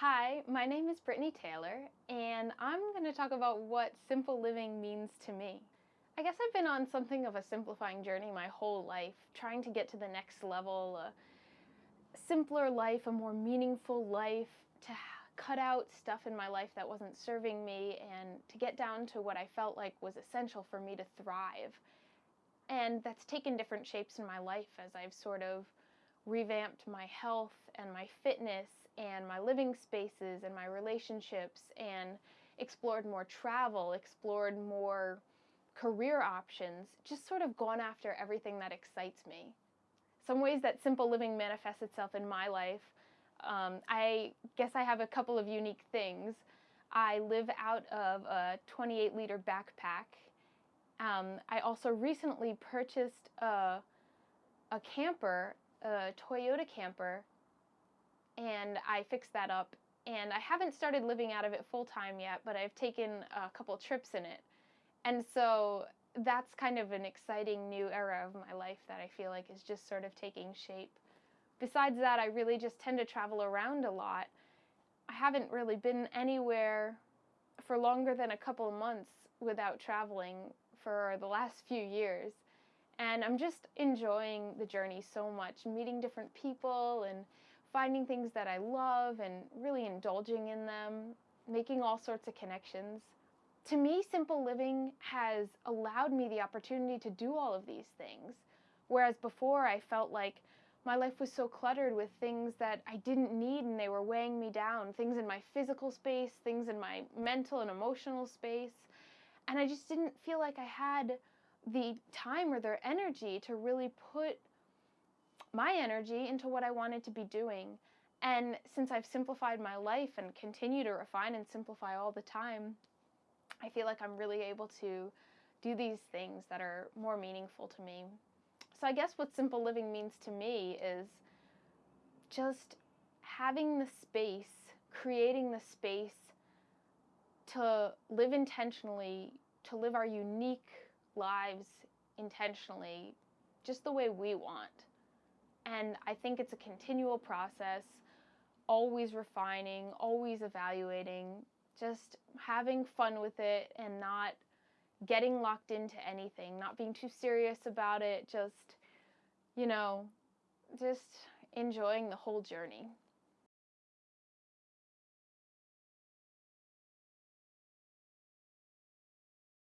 Hi, my name is Brittany Taylor, and I'm going to talk about what simple living means to me. I guess I've been on something of a simplifying journey my whole life, trying to get to the next level, a simpler life, a more meaningful life, to cut out stuff in my life that wasn't serving me, and to get down to what I felt like was essential for me to thrive. And that's taken different shapes in my life as I've sort of revamped my health and my fitness and my living spaces and my relationships and explored more travel, explored more career options, just sort of gone after everything that excites me. Some ways that simple living manifests itself in my life, um, I guess I have a couple of unique things. I live out of a 28 liter backpack. Um, I also recently purchased a, a camper a Toyota camper and I fixed that up and I haven't started living out of it full time yet, but I've taken a couple trips in it. And so that's kind of an exciting new era of my life that I feel like is just sort of taking shape. Besides that, I really just tend to travel around a lot. I haven't really been anywhere for longer than a couple months without traveling for the last few years. And I'm just enjoying the journey so much, meeting different people and finding things that I love and really indulging in them, making all sorts of connections. To me, simple living has allowed me the opportunity to do all of these things. Whereas before I felt like my life was so cluttered with things that I didn't need and they were weighing me down. Things in my physical space, things in my mental and emotional space. And I just didn't feel like I had the time or their energy to really put my energy into what I wanted to be doing. And since I've simplified my life and continue to refine and simplify all the time, I feel like I'm really able to do these things that are more meaningful to me. So I guess what simple living means to me is just having the space, creating the space to live intentionally, to live our unique lives intentionally just the way we want. And I think it's a continual process, always refining, always evaluating, just having fun with it and not getting locked into anything, not being too serious about it, just, you know, just enjoying the whole journey.